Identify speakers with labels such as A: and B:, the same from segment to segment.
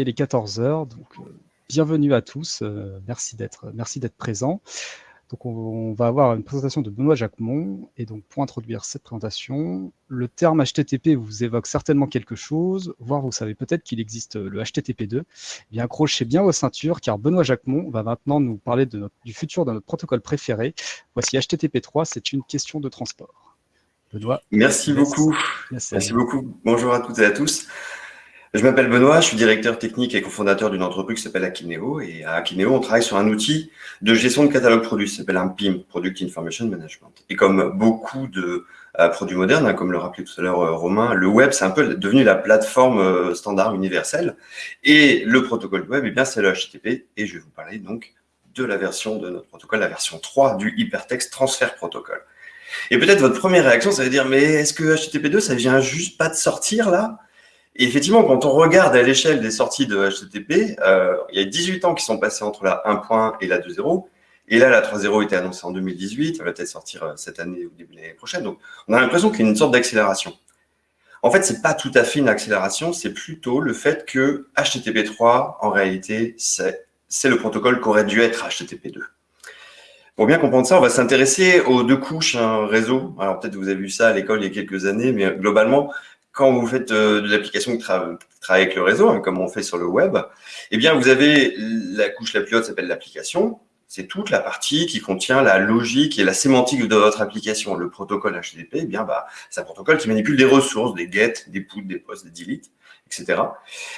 A: Il est 14h, donc euh, bienvenue à tous. Euh, merci d'être merci d'être présents. Donc, on, va avoir une présentation de Benoît Jacquemont. Et donc, pour introduire cette présentation, le terme HTTP vous évoque certainement quelque chose, voire vous savez peut-être qu'il existe le HTTP2. Eh bien, accrochez bien vos ceintures, car Benoît Jacquemont va maintenant nous parler de du futur de notre protocole préféré. Voici HTTP3, c'est une question de transport.
B: Benoît. Merci beaucoup. Merci beaucoup. Bonjour à toutes et à tous. Je m'appelle Benoît, je suis directeur technique et cofondateur d'une entreprise qui s'appelle Akineo. Et à Akineo, on travaille sur un outil de gestion de catalogue produit, qui s'appelle un PIM, Product Information Management. Et comme beaucoup de euh, produits modernes, hein, comme le rappelait tout à l'heure euh, Romain, le web, c'est un peu devenu la plateforme euh, standard universelle. Et le protocole web, eh bien, c'est le HTTP. Et je vais vous parler donc de la version de notre protocole, la version 3 du Hypertext Transfer Protocol. Et peut-être votre première réaction, ça veut dire, mais est-ce que HTTP2, ça vient juste pas de sortir là? Et effectivement, quand on regarde à l'échelle des sorties de HTTP, euh, il y a 18 ans qui sont passés entre la 1.1 et la 2.0. Et là, la 3.0 était annoncée en 2018. Elle va peut-être sortir euh, cette année ou début de l'année prochaine. Donc, on a l'impression qu'il y a une sorte d'accélération. En fait, c'est pas tout à fait une accélération, c'est plutôt le fait que HTTP3, en réalité, c'est le protocole qu'aurait dû être HTTP2. Pour bien comprendre ça, on va s'intéresser aux deux couches un réseau. Alors peut-être vous avez vu ça à l'école il y a quelques années, mais globalement, quand vous faites euh, de l'application qui, travaille avec le réseau, hein, comme on fait sur le web, eh bien, vous avez la couche la plus haute s'appelle l'application. C'est toute la partie qui contient la logique et la sémantique de votre application. Le protocole HTTP, eh bien, bah, c'est un protocole qui manipule des ressources, des get, des put, des posts, des delete, etc.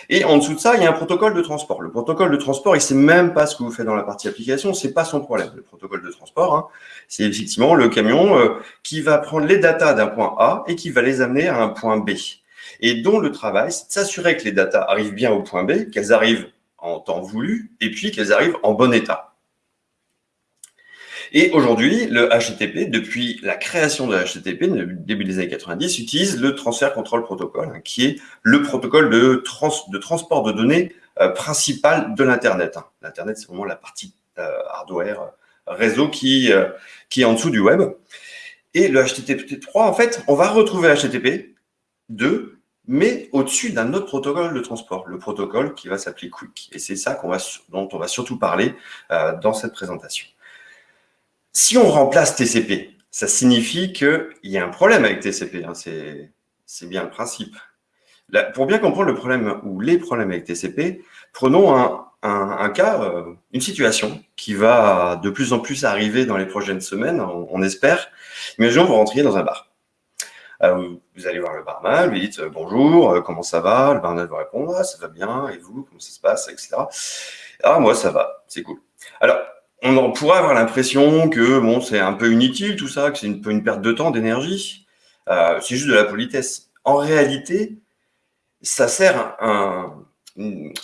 B: Et en dessous de ça, il y a un protocole de transport. Le protocole de transport, il sait même pas ce que vous faites dans la partie application, c'est pas son problème. Le protocole de transport, hein, c'est effectivement le camion euh, qui va prendre les datas d'un point A et qui va les amener à un point B. Et dont le travail, c'est de s'assurer que les datas arrivent bien au point B, qu'elles arrivent en temps voulu, et puis qu'elles arrivent en bon état. Et aujourd'hui, le HTTP, depuis la création de HTTP, début des années 90, utilise le Transfer Control Protocol, hein, qui est le protocole de, de transport de données euh, principal de l'Internet. Hein. L'Internet, c'est vraiment la partie euh, hardware, euh, réseau qui, qui est en dessous du web. Et le HTTP 3, en fait, on va retrouver HTTP 2, mais au-dessus d'un autre protocole de transport, le protocole qui va s'appeler Quick. Et c'est ça va, dont on va surtout parler dans cette présentation. Si on remplace TCP, ça signifie qu'il y a un problème avec TCP. Hein, c'est bien le principe. pour bien comprendre le problème ou les problèmes avec TCP, prenons un, cas, euh, une situation qui va de plus en plus arriver dans les prochaines semaines, on, espère. Imaginons vous rentriez dans un bar. Euh, vous allez voir le barman, vous lui dites euh, bonjour, comment ça va? Le barman va répondre ah, ça va bien, et vous, comment ça se passe, etc. Ah moi ça va, c'est cool. Alors on pourrait avoir l'impression que bon, c'est un peu inutile tout ça, que c'est une, une perte de temps, d'énergie. Euh, c'est juste de la politesse. En réalité, ça sert un,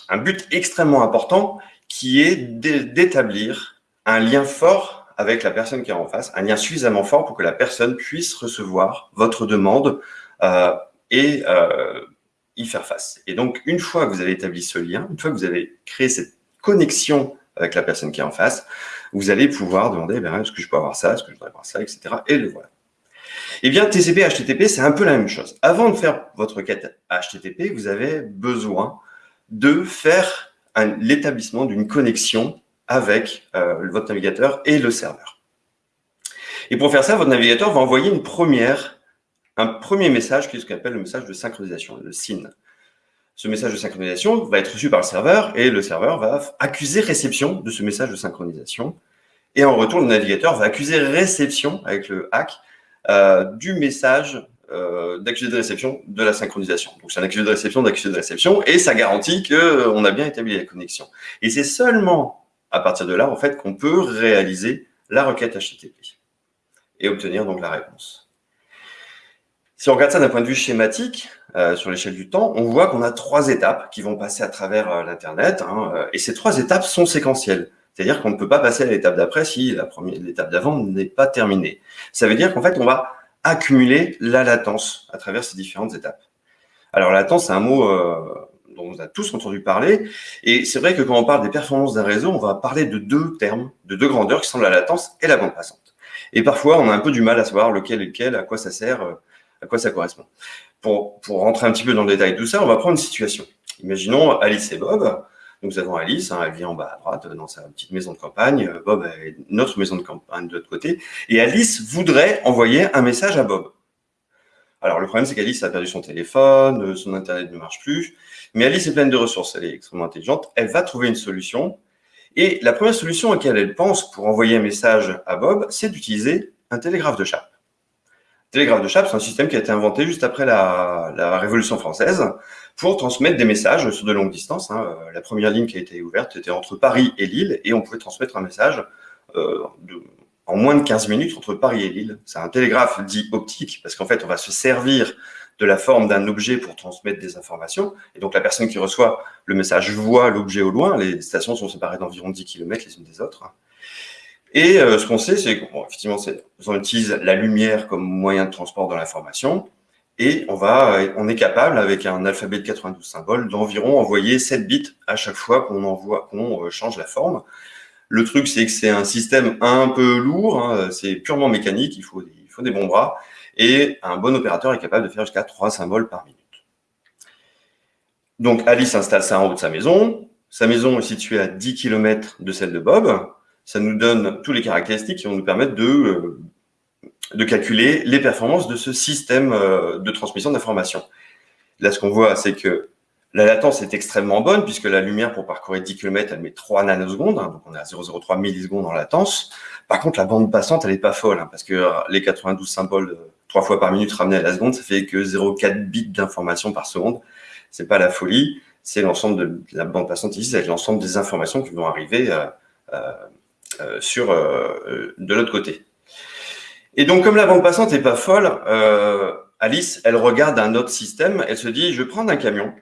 B: un but extrêmement important qui est d'établir un lien fort avec la personne qui est en face, un lien suffisamment fort pour que la personne puisse recevoir votre demande euh, et euh, y faire face. Et donc, une fois que vous avez établi ce lien, une fois que vous avez créé cette connexion avec la personne qui est en face, vous allez pouvoir demander, ben, est-ce que je peux avoir ça, est-ce que je voudrais avoir ça, etc. Et le voilà. Eh bien, TCP, HTTP, c'est un peu la même chose. Avant de faire votre quête HTTP, vous avez besoin de faire l'établissement d'une connexion avec euh, votre navigateur et le serveur. Et pour faire ça, votre navigateur va envoyer une première, un premier message qui est ce qu'on appelle le message de synchronisation, le SYN ce message de synchronisation va être reçu par le serveur et le serveur va accuser réception de ce message de synchronisation. Et en retour, le navigateur va accuser réception avec le hack euh, du message euh, d'accusé de réception de la synchronisation. Donc, c'est un accusé de réception d'accusé de réception et ça garantit qu'on a bien établi la connexion. Et c'est seulement à partir de là, en fait, qu'on peut réaliser la requête HTTP et obtenir donc la réponse. Si on regarde ça d'un point de vue schématique, euh, sur l'échelle du temps, on voit qu'on a trois étapes qui vont passer à travers euh, l'Internet. Hein, euh, et ces trois étapes sont séquentielles. C'est-à-dire qu'on ne peut pas passer à l'étape d'après si l'étape d'avant n'est pas terminée. Ça veut dire qu'en fait, on va accumuler la latence à travers ces différentes étapes. Alors, la latence, c'est un mot dont on a tous entendu parler. Et c'est vrai que quand on parle des performances d'un réseau, on va parler de deux termes, de deux grandeurs qui sont la latence et la bande passante. Et parfois, on a un peu du mal à savoir lequel est lequel, à quoi ça sert, à quoi ça correspond. Pour, pour rentrer un petit peu dans le détail de tout ça, on va prendre une situation. Imaginons Alice et Bob. Nous avons Alice, hein, elle vit en bas à droite dans sa petite maison de campagne. Bob a notre maison de campagne de l'autre côté. Et Alice voudrait envoyer un message à Bob. Alors, le problème, c'est qu'Alice a perdu son téléphone, son Internet ne marche plus. Mais Alice est pleine de ressources, elle est extrêmement intelligente. Elle va trouver une solution. Et la première solution à laquelle elle pense pour envoyer un message à Bob, c'est d'utiliser un télégraphe de chape. Télégraphe de chape, c'est un système qui a été inventé juste après la, Révolution française pour transmettre des messages sur de longues distances. Hein. La première ligne qui a été ouverte était entre Paris et Lille et on pouvait transmettre un message euh, en moins de 15 minutes entre Paris et Lille. C'est un télégraphe dit optique parce qu'en fait, on va se servir de la forme d'un objet pour transmettre des informations. Et donc, la personne qui reçoit le message voit l'objet au loin. Les stations sont séparées d'environ 10 km les unes des autres. Et euh, ce qu'on sait, c'est qu'effectivement, on utilise la lumière comme moyen de transport de l'information. Et on, va, on est capable, avec un alphabet de 92 symboles, d'environ envoyer 7 bits à chaque fois qu'on qu'on euh, change la forme. Le truc, c'est que c'est un système un peu lourd, hein, c'est purement mécanique, il faut, des bons bras, et un bon opérateur est capable de faire jusqu'à 3 symboles par minute. Donc Alice installe ça en haut de sa maison, sa maison est située à 10 km de celle de Bob, ça nous donne tous les caractéristiques qui vont nous permettre de, euh, de calculer les performances de ce système euh, de transmission d'informations. Là, ce qu'on voit, c'est que la latence est extrêmement bonne puisque la lumière pour parcourir 10 km, elle met 3 nanosecondes, hein, donc on est à 0,03 millisecondes en latence. Par contre, la bande passante, elle n'est pas folle hein, parce que euh, les 92 symboles 3 fois par minute ramenés à la seconde, ça fait que 0,4 bits d'information par seconde. C'est pas la folie, c'est l'ensemble de la bande passante ici, c'est l'ensemble des informations qui vont arriver euh, sur, euh, de l'autre côté. Et donc, comme la bande passante n'est pas folle, euh, Alice, elle regarde un autre système, elle se dit, je vais prendre un camion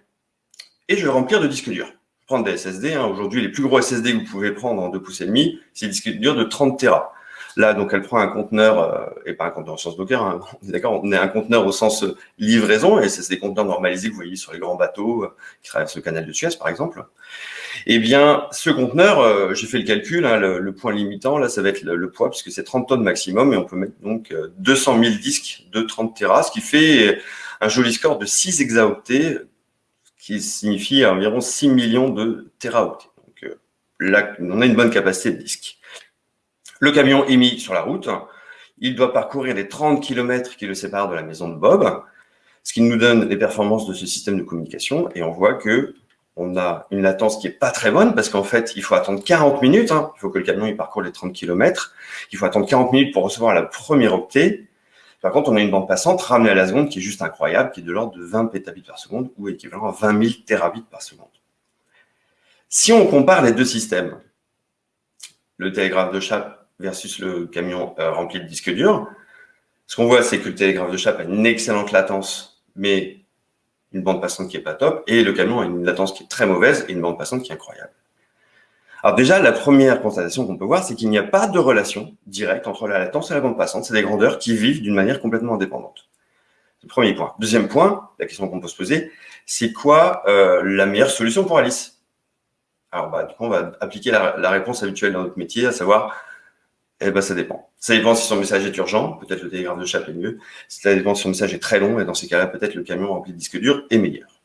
B: et je vais remplir de disques durs. Prendre des SSD, hein. aujourd'hui, les plus gros SSD que vous pouvez prendre en 2 pouces et demi, c'est des disques durs de 30 Tera. Là, donc, elle prend un conteneur, euh, et pas un conteneur au sens Docker, hein, d'accord, on est un conteneur au sens livraison, et c'est des conteneurs normalisés que vous voyez sur les grands bateaux qui traversent le canal de Suez, par exemple. Eh bien, ce conteneur, euh, j'ai fait le calcul, hein, le, point limitant, là, ça va être le, poids, puisque c'est 30 tonnes maximum, et on peut mettre donc 200 euh, 000 disques de 30 Tera, ce qui fait un joli score de 6 hexaoctets, qui signifie environ 6 millions de téraoctets. Donc euh, on a une bonne capacité de disques. Le camion est mis sur la route. Il doit parcourir les 30 km qui le séparent de la maison de Bob, ce qui nous donne les performances de ce système de communication. Et on voit que on a une latence qui est pas très bonne parce qu'en fait, il faut attendre 40 minutes. Hein. Il faut que le camion il parcourt les 30 km. Il faut attendre 40 minutes pour recevoir la première octet. Par contre, on a une bande passante ramenée à la seconde qui est juste incroyable, qui est de l'ordre de 20 pétabits par seconde ou équivalent à 20 000 terabits par seconde. Si on compare les deux systèmes, le télégraphe de chape versus le camion euh, rempli de disques durs, ce qu'on voit, c'est que le télégraphe de chape a une excellente latence, mais une bande passante qui est pas top, et le camion a une latence qui est très mauvaise et une bande passante qui est incroyable. Alors déjà, la première constatation qu'on peut voir, c'est qu'il n'y a pas de relation directe entre la latence et la bande passante. C'est des grandeurs qui vivent d'une manière complètement indépendante. C'est le premier point. Deuxième point, la question qu'on peut se poser, c'est quoi euh, la meilleure solution pour Alice? Alors, bah, du coup, on va appliquer la, réponse habituelle dans notre métier, à savoir eh ben, ça dépend. Ça dépend si son message est urgent, peut-être le télégraphe de chape est mieux. Ça dépend si son message est très long, et dans ces cas-là, peut-être le camion rempli de disques durs est meilleur.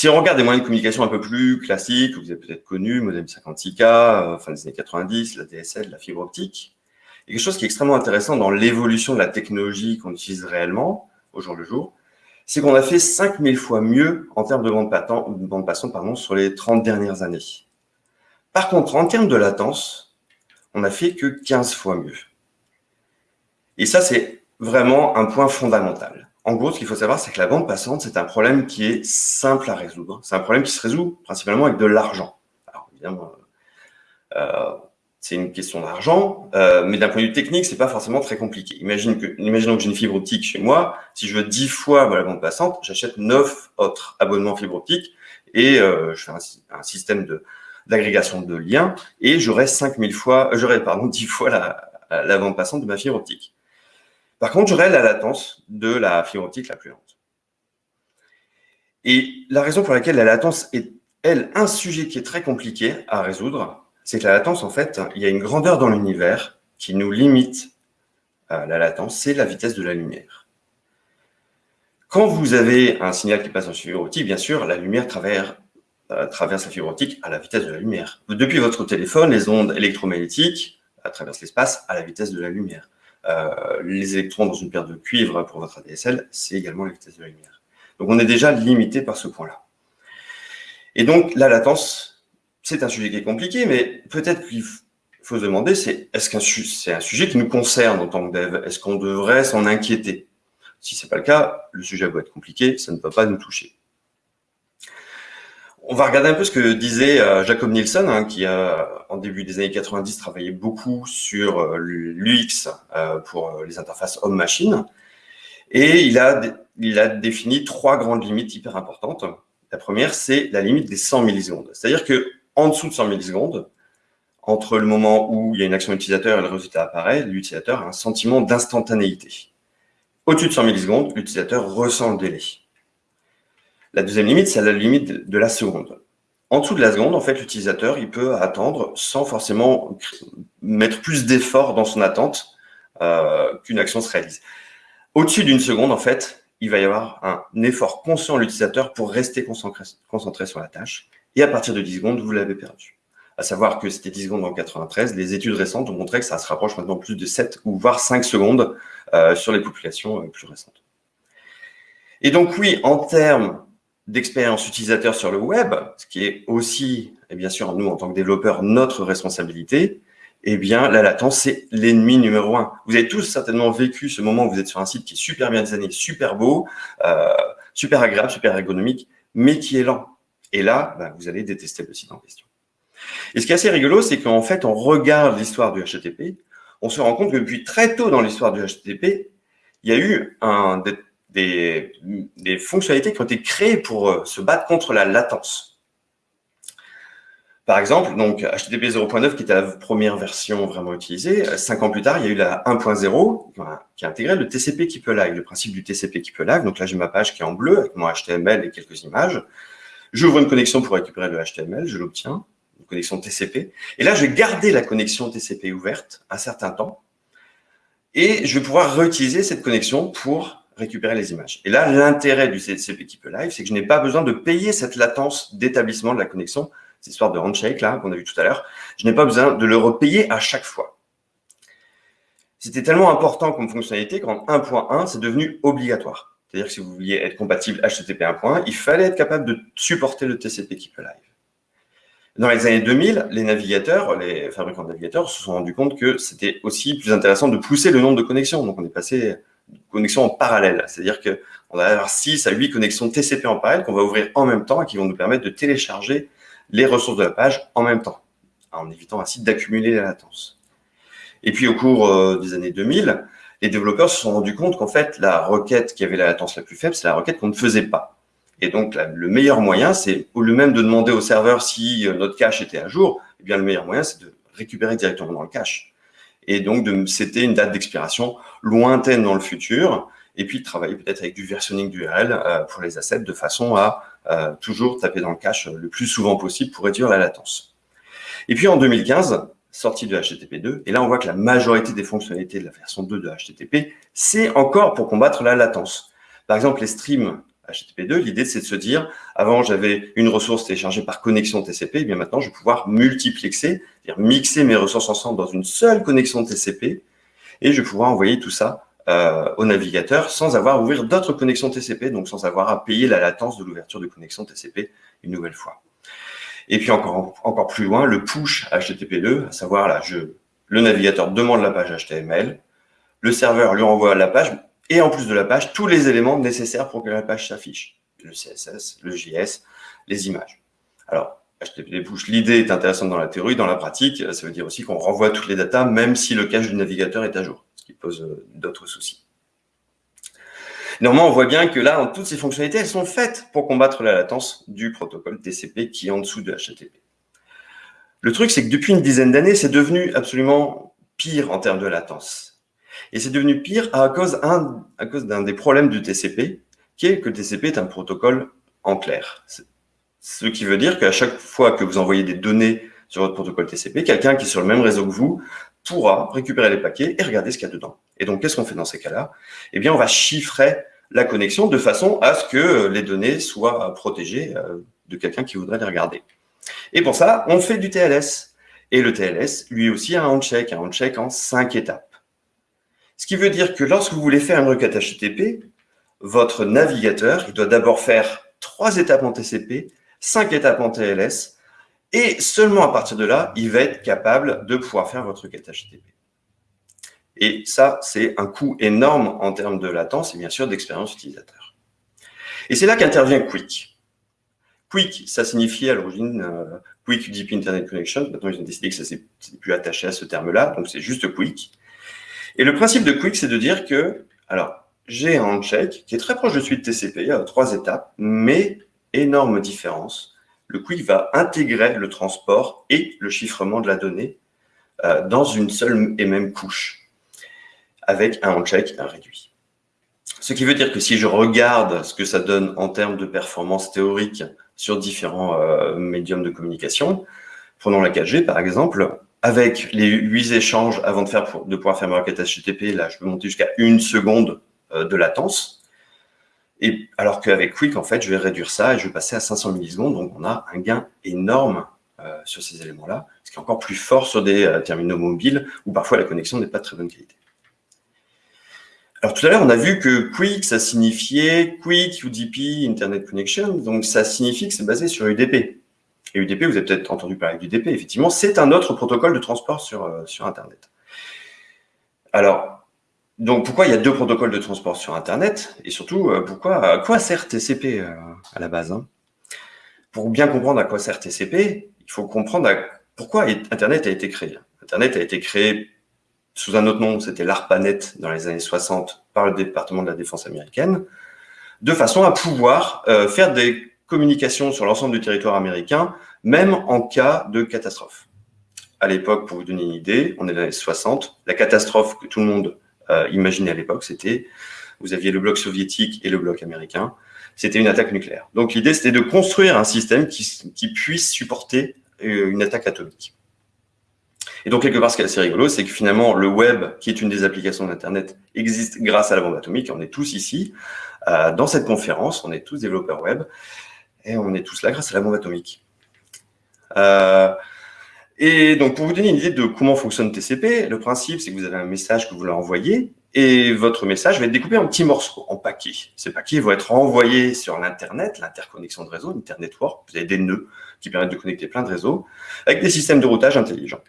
B: Si on regarde des moyens de communication un peu plus classiques, vous avez peut-être connu, modem 56K, euh, fin des années 90, la DSL, la fibre optique, a quelque chose qui est extrêmement intéressant dans l'évolution de la technologie qu'on utilise réellement, au jour le jour, c'est qu'on a fait 5000 fois mieux en termes de bande, bande passante pardon, sur les 30 dernières années. Par contre, en termes de latence, on n'a fait que 15 fois mieux. Et ça, c'est vraiment un point fondamental. En gros, ce qu'il faut savoir, c'est que la bande passante, c'est un problème qui est simple à résoudre. C'est un problème qui se résout principalement avec de l'argent. Alors, évidemment, euh, c'est une question d'argent, euh, mais d'un point de vue technique, c'est pas forcément très compliqué. Imagine que, imaginons que j'ai une fibre optique chez moi. Si je veux 10 fois la bande passante, j'achète 9 autres abonnements fibre optique et euh, je fais un système de, d'agrégation de liens et j'aurai 5000 fois, euh, j'aurai pardon 10 fois la, la bande passante de ma fibre optique. Par contre, j'aurai la latence de la fibre optique la plus lente. Et la raison pour laquelle la latence est, elle, un sujet qui est très compliqué à résoudre, c'est que la latence, en fait, il y a une grandeur dans l'univers qui nous limite la latence, c'est la vitesse de la lumière. Quand vous avez un signal qui passe en fibre optique, bien sûr, la lumière traverse, euh, traverse la fibre optique à la vitesse de la lumière. Depuis votre téléphone, les ondes électromagnétiques traversent l'espace à la vitesse de la lumière. Euh, les électrons dans une paire de cuivre pour votre ADSL, c'est également la vitesse de la lumière. Donc on est déjà limité par ce point-là. Et donc la latence, c'est un sujet qui est compliqué, mais peut-être qu'il faut se demander, c'est est-ce qu'un c'est un sujet qui nous concerne en tant que dev? Est-ce qu'on devrait s'en inquiéter? Si ce n'est pas le cas, le sujet va être compliqué, ça ne peut pas nous toucher. On va regarder un peu ce que disait euh, Jacob Nielsen, hein, qui a, en début des années 90, travaillé beaucoup sur euh, l'UX euh, pour les interfaces homme-machine. Et il a, il a défini trois grandes limites hyper importantes. La première, c'est la limite des 100 millisecondes. C'est-à-dire que en dessous de 100 millisecondes, entre le moment où il y a une action utilisateur et le résultat apparaît, l'utilisateur a un sentiment d'instantanéité. Au-dessus de 100 millisecondes, l'utilisateur ressent le délai. La deuxième limite, c'est la limite de la seconde. En dessous de la seconde, en fait, l'utilisateur, il peut attendre sans forcément mettre plus d'efforts dans son attente euh, qu'une action se réalise. Au-dessus d'une seconde, en fait, il va y avoir un effort conscient de l'utilisateur pour rester concentré, concentré, sur la tâche. Et à partir de 10 secondes, vous l'avez perdu. À savoir que c'était 10 secondes en 93, les études récentes ont montré que ça se rapproche maintenant plus de 7 ou voire 5 secondes euh, sur les populations euh, plus récentes. Et donc oui, en termes d'expérience utilisateur sur le web, ce qui est aussi, et bien sûr, nous, en tant que développeurs, notre responsabilité, eh bien, la latence, c'est l'ennemi numéro un. Vous avez tous certainement vécu ce moment où vous êtes sur un site qui est super bien designé, super beau, euh, super agréable, super ergonomique, mais qui est lent. Et là, bah, vous allez détester le site en question. Et ce qui est assez rigolo, c'est qu'en fait, on regarde l'histoire du HTTP, on se rend compte que depuis très tôt dans l'histoire du HTTP, il y a eu un, des, des, fonctionnalités qui ont été créées pour euh, se battre contre la latence. Par exemple, donc HTTP 0.9, qui était la première version vraiment utilisée, euh, cinq ans plus tard, il y a eu la 1.0 qui a intégré le TCP qui peut live, le principe du TCP qui peut live. Donc là, j'ai ma page qui est en bleu avec mon HTML et quelques images. J'ouvre une connexion pour récupérer le HTML, je l'obtiens, une connexion TCP. Et là, je vais garder la connexion TCP ouverte un certain temps. Et je vais pouvoir réutiliser cette connexion pour récupérer les images. Et là, l'intérêt du qui peut live, c'est que je n'ai pas besoin de payer cette latence d'établissement de la connexion, cette histoire de handshake là qu'on a vu tout à l'heure. Je n'ai pas besoin de le repayer à chaque fois. C'était tellement important comme fonctionnalité qu'en 1.1, c'est devenu obligatoire. C'est-à-dire que si vous vouliez être compatible HTTP 1.1, il fallait être capable de supporter le TCP peut live. Dans les années 2000, les navigateurs, les fabricants de navigateurs se sont rendus compte que c'était aussi plus intéressant de pousser le nombre de connexions. Donc, on est passé connexions en parallèle. C'est-à-dire qu'on va avoir 6 à 8 connexions TCP en parallèle qu'on va ouvrir en même temps et qui vont nous permettre de télécharger les ressources de la page en même temps, en évitant ainsi d'accumuler la latence. Et puis, au cours euh, des années 2000, les développeurs se sont rendus compte qu'en fait, la requête qui avait la latence la plus faible, c'est la requête qu'on ne faisait pas. Et donc, le meilleur moyen, c'est au lieu même de demander au serveur si euh, notre cache était à jour, eh bien, le meilleur moyen, c'est de récupérer directement dans le cache et donc c'était une date d'expiration lointaine dans le futur, et puis de travailler peut-être avec du versionning d'URL euh, pour les assets de façon à euh, toujours taper dans le cache le plus souvent possible pour réduire la latence. Et puis en 2015, sortie de HTTP 2, et là on voit que la majorité des fonctionnalités de la version 2 de HTTP, c'est encore pour combattre la latence. Par exemple, les streams HTTP2, l'idée c'est de se dire, avant j'avais une ressource téléchargée par connexion TCP, et bien maintenant je vais pouvoir multiplexer, c'est-à-dire mixer mes ressources ensemble dans une seule connexion TCP, et je vais pouvoir envoyer tout ça euh, au navigateur sans avoir à ouvrir d'autres connexions TCP, donc sans avoir à payer la latence de l'ouverture de connexion TCP une nouvelle fois. Et puis encore, encore plus loin, le push HTTP2, à savoir là, je, le navigateur demande la page HTML, le serveur lui envoie la page, et en plus de la page, tous les éléments nécessaires pour que la page s'affiche. Le CSS, le JS, les images. Alors, HTTP l'idée est intéressante dans la théorie, dans la pratique, ça veut dire aussi qu'on renvoie toutes les datas, même si le cache du navigateur est à jour, ce qui pose euh, d'autres soucis. Néanmoins, on voit bien que là, toutes ces fonctionnalités, elles sont faites pour combattre la latence du protocole TCP qui est en dessous de HTTP. Le truc, c'est que depuis une dizaine d'années, c'est devenu absolument pire en termes de latence. Et c'est devenu pire à cause, à cause d'un des problèmes du TCP, qui est que le TCP est un protocole en clair. Ce qui veut dire qu'à chaque fois que vous envoyez des données sur votre protocole TCP, quelqu'un qui est sur le même réseau que vous pourra récupérer les paquets et regarder ce qu'il y a dedans. Et donc, qu'est-ce qu'on fait dans ces cas-là? Eh bien, on va chiffrer la connexion de façon à ce que les données soient protégées euh, de quelqu'un qui voudrait les regarder. Et pour ça, on fait du TLS. Et le TLS, lui aussi, a un handshake, un handshake en cinq étapes. Ce qui veut dire que lorsque vous voulez faire une requête HTTP, votre navigateur, doit d'abord faire trois étapes en TCP, cinq étapes en TLS, et seulement à partir de là, il va être capable de pouvoir faire votre requête HTTP. Et ça, c'est un coût énorme en termes de latence et bien sûr d'expérience utilisateur. Et c'est là qu'intervient Quick. Quick, ça signifiait à l'origine euh, Quick Deep Internet Connection. Maintenant, ils ont décidé que ça s'est plus attaché à ce terme-là, donc c'est juste Quick. Et le principe de Quick, c'est de dire que, alors, j'ai un handshake qui est très proche de celui de TCP, il y a trois étapes, mais énorme différence. Le Quick va intégrer le transport et le chiffrement de la donnée euh, dans une seule et même couche, avec un handshake réduit. Ce qui veut dire que si je regarde ce que ça donne en termes de performance théorique sur différents euh, médiums de communication, prenons la 4G par exemple, avec les huit échanges avant de, faire de pouvoir faire ma requête HTTP, là je peux monter jusqu'à une seconde euh, de latence. Et alors qu'avec Quick, en fait, je vais réduire ça et je vais passer à 500 millisecondes. Donc, on a un gain énorme euh, sur ces éléments-là, ce qui est encore plus fort sur des terminaux mobiles où parfois la connexion n'est pas de très bonne qualité. Alors tout à l'heure, on a vu que Quick, ça signifiait Quick UDP Internet Connection, donc ça signifie que c'est basé sur UDP. Et UDP, vous avez peut-être entendu parler d'UDP, effectivement, c'est un autre protocole de transport sur, euh, sur Internet. Alors, donc pourquoi il y a deux protocoles de transport sur Internet Et surtout, euh, pourquoi, à quoi sert TCP euh, à la base hein? Pour bien comprendre à quoi sert TCP, il faut comprendre pourquoi Internet a été créé. Internet a été créé sous un autre nom, c'était l'ARPANET dans les années 60 par le département de la défense américaine, de façon à pouvoir euh, faire des communications sur l'ensemble du territoire américain, même en cas de catastrophe. À l'époque, pour vous donner une idée, on est dans les années 60, la catastrophe que tout le monde euh, imaginait à l'époque, c'était, vous aviez le bloc soviétique et le bloc américain, c'était une attaque nucléaire. Donc l'idée, c'était de construire un système qui, qui puisse supporter euh, une attaque atomique. Et donc, quelque part, ce qui est assez rigolo, c'est que finalement, le web, qui est une des applications d'Internet, existe grâce à la bombe atomique. On est tous ici, euh, dans cette conférence, on est tous développeurs web, et on est tous là grâce à la bombe atomique. Euh, et donc, pour vous donner une idée de comment fonctionne TCP, le principe, c'est que vous avez un message que vous leur envoyez, et votre message va être découpé en petits morceaux, en paquets. Ces paquets vont être envoyés sur l'Internet, l'interconnexion de réseau, l'Internetwork. Vous avez des nœuds qui permettent de connecter plein de réseaux, avec des systèmes de routage intelligents.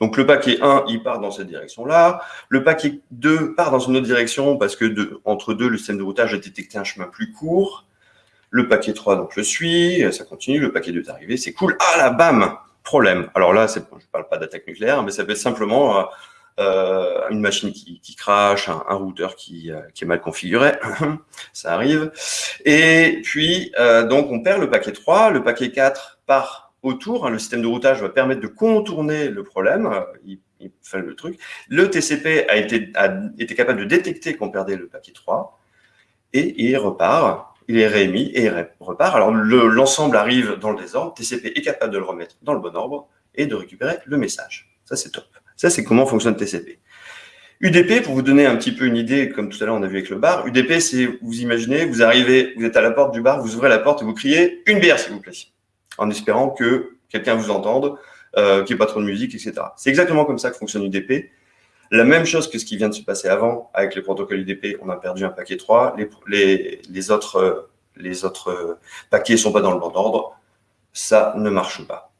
B: Donc le paquet 1, il part dans cette direction-là. Le paquet 2 part dans une autre direction parce que entre deux, le système de routage a détecté un chemin plus court. Le paquet 3, donc le suit, ça continue. Le paquet 2 est arrivé, c'est cool. Ah là, bam Problème. Alors là, je ne parle pas d'attaque nucléaire, mais ça peut être simplement euh, euh une machine qui, crache, un, routeur qui, euh, qui, est mal configuré. ça arrive. Et puis, donc, on perd le paquet 3. Le paquet 4 part autour. Hein, le système de routage va permettre de contourner le problème. Il, fait le truc. Le TCP a été, a été capable de détecter qu'on perdait le paquet 3 et il repart. Il est réémis et il repart. Alors l'ensemble arrive dans le désordre. TCP est capable de le remettre dans le bon ordre et de récupérer le message. Ça, c'est top. Ça, c'est comment fonctionne TCP. UDP, pour vous donner un petit peu une idée, comme tout à l'heure on a vu avec le bar, UDP, c'est, vous imaginez, vous arrivez, vous êtes à la porte du bar, vous ouvrez la porte et vous criez « une bière, s'il vous plaît » en espérant que quelqu'un vous entende, euh, qu'il n'y ait pas trop de musique, etc. C'est exactement comme ça que fonctionne UDP. La même chose que ce qui vient de se passer avant avec le protocole UDP, on a perdu un paquet 3, les, autres, les autres paquets ne sont pas dans le bon ordre, ça ne marche pas.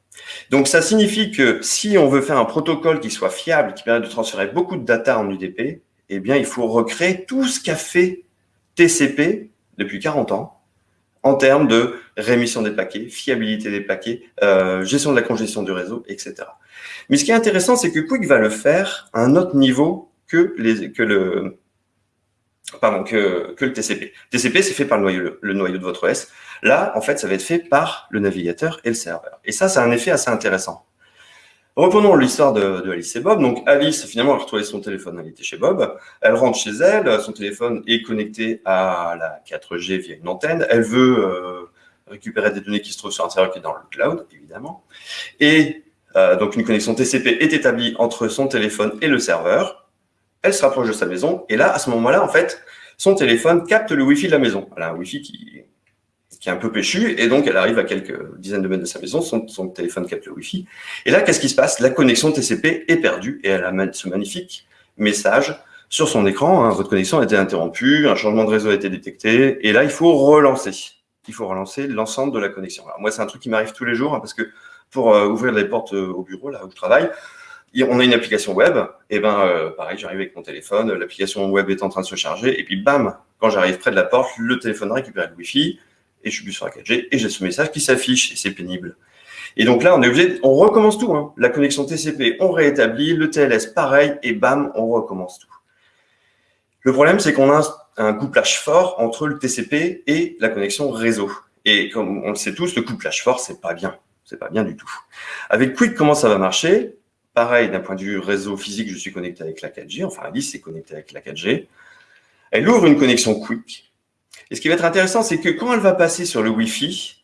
B: Donc ça signifie que si on veut faire un protocole qui soit fiable, qui permet de transférer beaucoup de data en UDP, eh bien il faut recréer tout ce qu'a fait TCP depuis 40 ans, en termes de rémission des paquets, fiabilité des paquets, euh, gestion de la congestion du réseau, etc. Mais ce qui est intéressant, c'est que Quick va le faire à un autre niveau que, le, pardon, que, le TCP. TCP, c'est fait par le noyau, le noyau de votre OS. Là, en fait, ça va être fait par le navigateur et le serveur. Et ça, c'est un effet assez intéressant. Reprenons l'histoire de, Alice et Bob. Donc Alice, finalement, elle a retrouvé son téléphone, elle était chez Bob. Elle rentre chez elle, son téléphone est connecté à la 4G via une antenne. Elle veut euh, récupérer des données qui se trouvent sur un serveur qui est dans le cloud, évidemment. Et euh, donc une connexion TCP est établie entre son téléphone et le serveur. Elle se rapproche de sa maison. Et là, à ce moment-là, en fait, son téléphone capte le Wi-Fi de la maison. A un Wi-Fi qui, qui est un peu péchu, et donc elle arrive à quelques dizaines de mètres de sa maison, son, téléphone capte le Wi-Fi. Et là, qu'est-ce qui se passe? La connexion TCP est perdue, et elle a ce magnifique message sur son écran. Hein, votre connexion a été interrompue, un changement de réseau a été détecté, et là, il faut relancer. Il faut relancer l'ensemble de la connexion. Alors moi, c'est un truc qui m'arrive tous les jours, hein, parce que pour euh, ouvrir les portes euh, au bureau, là où je travaille, on a une application web, et ben euh, pareil, j'arrive avec mon téléphone, l'application web est en train de se charger, et puis bam, quand j'arrive près de la porte, le téléphone récupère le Wi-Fi, et je suis plus sur la 4G, et j'ai ce message qui s'affiche, et c'est pénible. Et donc là, on est obligé, on recommence tout. Hein. La connexion TCP, on réétablit, le TLS, pareil, et bam, on recommence tout. Le problème, c'est qu'on a un couplage fort entre le TCP et la connexion réseau. Et comme on le sait tous, le couplage fort, c'est pas bien. C'est pas bien du tout. Avec Quick, comment ça va marcher? Pareil, d'un point de vue réseau physique, je suis connecté avec la 4G. Enfin, Alice est connectée avec la 4G. Elle ouvre une connexion Quick. Et ce qui va être intéressant, c'est que quand elle va passer sur le Wi-Fi,